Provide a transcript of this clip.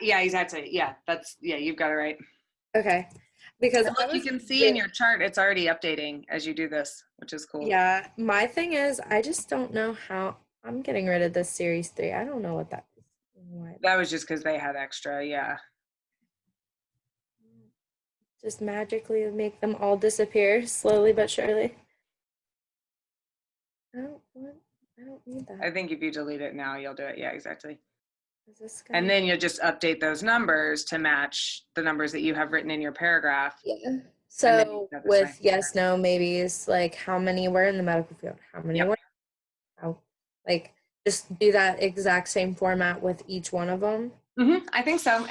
yeah, exactly. Yeah, that's yeah, you've got it right. Okay. Because And I look, you can see in your chart it's already updating as you do this, which is cool. Yeah, my thing is I just don't know how I'm getting rid of this series three. I don't know what that is. Why That was just because they had extra. Yeah. just magically make them all disappear slowly but surely. I don't want I don't need that. I think if you delete it now, you'll do it. Yeah, exactly. Is this gonna And then you'll just update those numbers to match the numbers that you have written in your paragraph. Yeah. So with yes, no, maybes, like how many were in the medical field? How many Yep. were? How, like just do that exact same format with each one of them. hmm I think so.